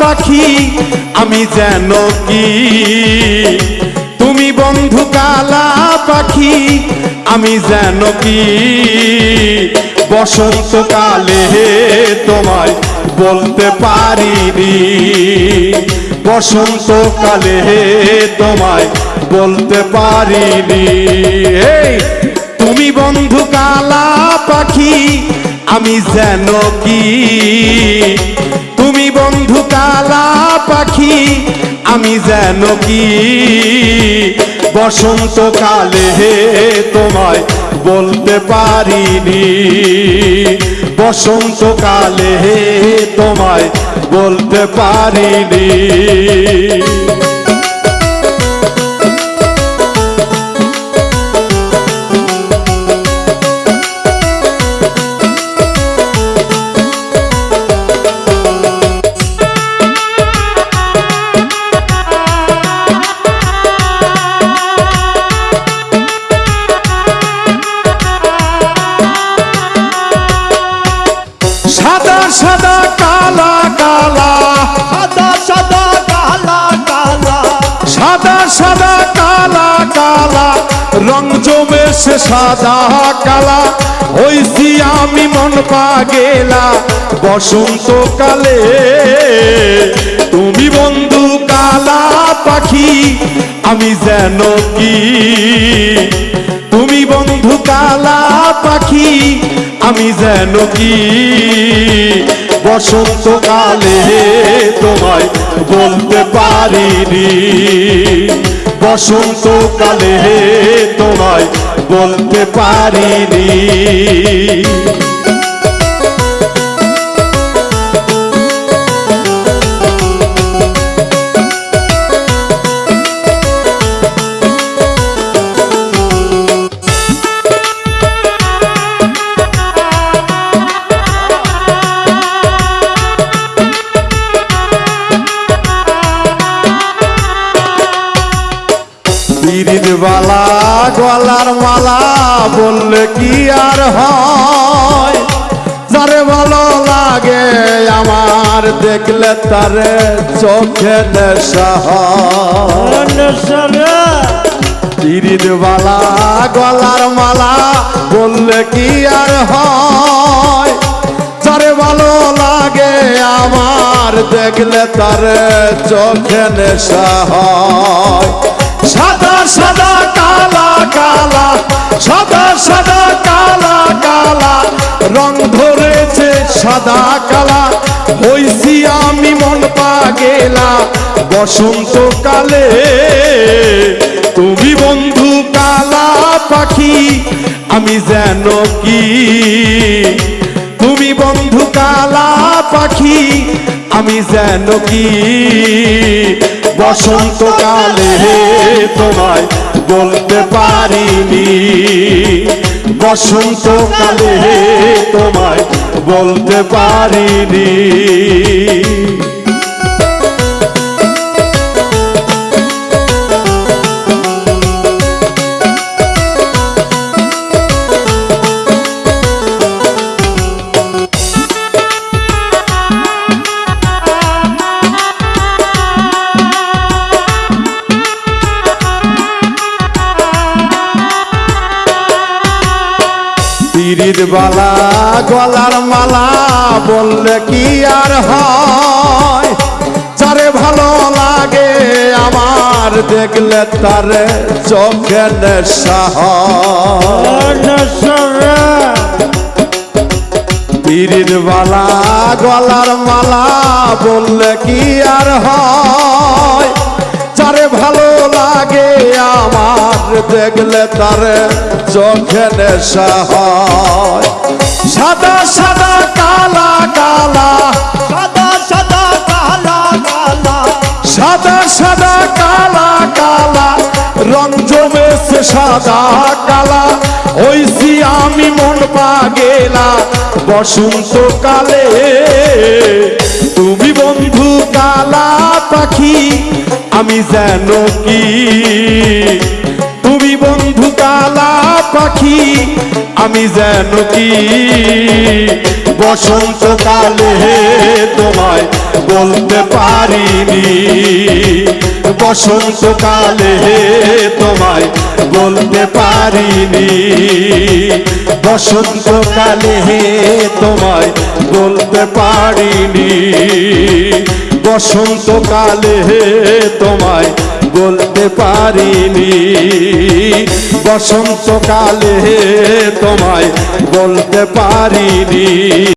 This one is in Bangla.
পাখি, আমি যেন কি? তুমি বন্ধু কালা পাখি, আমি যেন কি? বসন্তকালে তোমায় বলতে পারিনি। বসন্তকালে তোমায় বলতে পারিনি। তুমি বন্ধু কালা পাখি, আমি যেন কি? আমি যেন কি? বসন্তকালে তোমায় বলতে পারিনি। বসন্তকালে তোমায় বলতে পারিনি। সাদা কালা কালা। সাদা সাদা কালা কালা। সাদা সাদা কালা কালা। রং জমেছে সাদা কালা। হইছি আমি মন পা গেলা বসন্তকালে তুমি বন্ধু কালা পাখি। আমি যেন কি তুমি বন্ধু কালা পাখি, আমি যেন কি? বসন্ত বসন্তকালে তোমায় বলতে পারিনি। বসন্তকালে তোমায় বলতে পারিনি। পিরিত বালা, গলার মালা বললে কি আর হয়? যারে ভালো লাগে আমার দেখলে তারে চোখে নেশা গলার মালা বললে কি আর হয়? যারে ভালো লাগে আমার দেখলে তারে চোখে নেশা হয়। সাদা সাদা, কালা কালা, সাদা সাদা, কালা কালা, রং ধরেছে সাদা, কালা, হইছি আমি মন পা গেলা বসন্তকালে। তুমি বন্ধু কালা পাখি, আমি যেন কি? তুমি বন্ধু কালা পাখি আমি যেন কি? বসন্তকালে তোমায় বলতে পারিনি। বসন্তকালে তোমায় বলতে পারিনি। পিরিত বালা গলার মালা বললে কি আর হয়? যারে ভালো লাগে আমার দেখলে তারে চোখে নেশা পিরিত বালা গলার মালা বললে কি আর হয়? যারে ভালো লাগে আমার দেখলে তারে চোখে নেশা হয়। সাদা সাদা কালা কালা। সাদা সাদা কালা কালা। সাদা সাদা কালা কালা। রং জমেছে সাদা কালা। হইছি আমি মন পা গেলা বসন্তকালে তুমি বন্ধু কালা পাখি। আমি যেন কি? তুমি বন্ধু কালা পাখি, আমি যেন কি? বসন্তকালে তোমায় বলতে পারিনি। বসন্তকালে তোমায় বলতে পারিনি। বসন্তকালে তোমায় বলতে পারিনি। বসন্তকালে তোমায় বলতে পারিনি। বসন্তকালে তোমায় বলতে পারিনি।